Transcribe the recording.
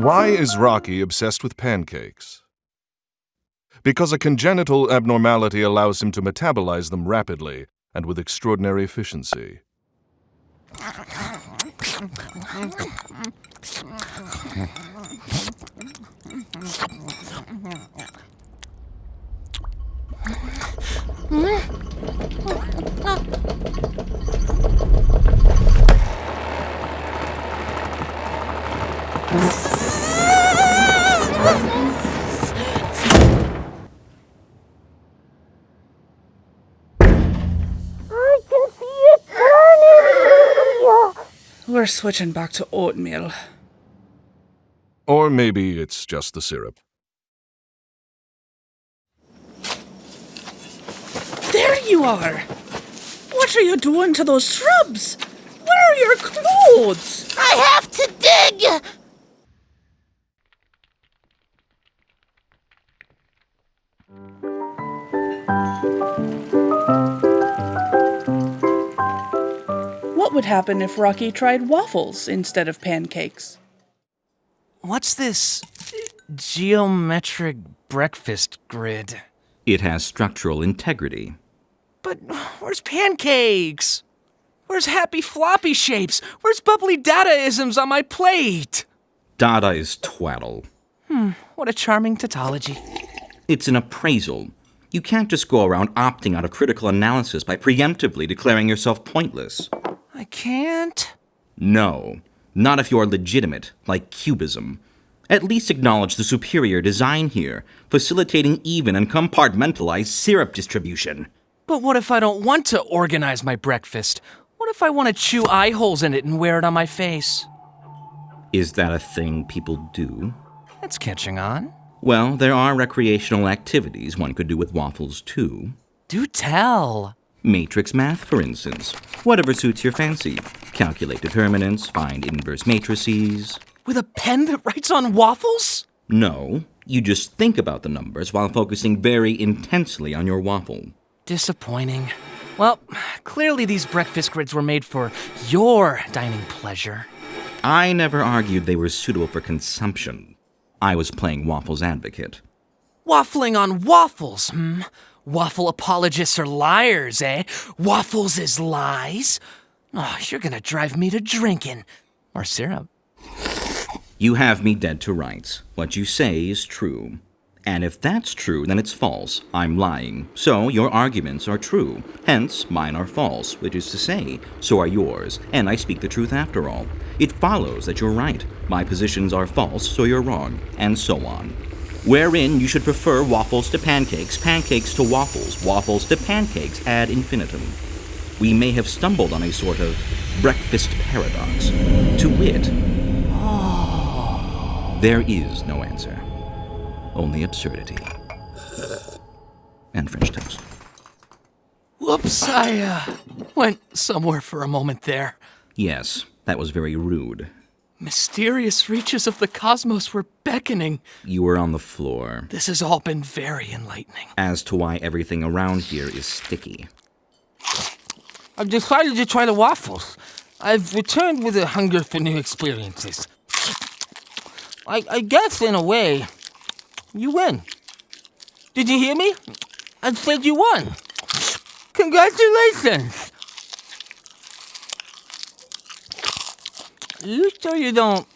Why is Rocky obsessed with pancakes? Because a congenital abnormality allows him to metabolize them rapidly and with extraordinary efficiency. I can see it burning! We're switching back to oatmeal. Or maybe it's just the syrup. There you are! What are you doing to those shrubs? Where are your clothes? I have to dig! What would happen if Rocky tried waffles instead of pancakes? What's this geometric breakfast grid? It has structural integrity. But where's pancakes? Where's happy floppy shapes? Where's bubbly Dadaisms on my plate? Dada is twaddle. Hmm, what a charming tautology. It's an appraisal. You can't just go around opting out of critical analysis by preemptively declaring yourself pointless. I can't. No, not if you're legitimate, like cubism. At least acknowledge the superior design here, facilitating even and compartmentalized syrup distribution. But what if I don't want to organize my breakfast? What if I want to chew eye holes in it and wear it on my face? Is that a thing people do? It's catching on. Well, there are recreational activities one could do with waffles too. Do tell. Matrix math, for instance. Whatever suits your fancy. Calculate determinants, find inverse matrices. With a pen that writes on waffles? No, you just think about the numbers while focusing very intensely on your waffle. Disappointing. Well, clearly these breakfast grids were made for your dining pleasure. I never argued they were suitable for consumption. I was playing waffles advocate. Waffling on waffles, hmm? Waffle apologists are liars, eh? Waffles is lies? Oh, you're gonna drive me to drinking. Or syrup. You have me dead to rights. What you say is true. And if that's true, then it's false. I'm lying. So your arguments are true. Hence, mine are false, which is to say, so are yours. And I speak the truth after all. It follows that you're right. My positions are false, so you're wrong. And so on. Wherein you should prefer waffles to pancakes, pancakes to waffles, waffles to pancakes ad infinitum. We may have stumbled on a sort of breakfast paradox. To wit, there is no answer. Only absurdity. And French toast. Whoops, I uh, went somewhere for a moment there. Yes, that was very rude. Mysterious reaches of the cosmos were beckoning. You were on the floor. This has all been very enlightening. As to why everything around here is sticky. I've decided to try the waffles. I've returned with a hunger for new experiences. I, I guess, in a way, you win. Did you hear me? I said you won. Congratulations! You sure you don't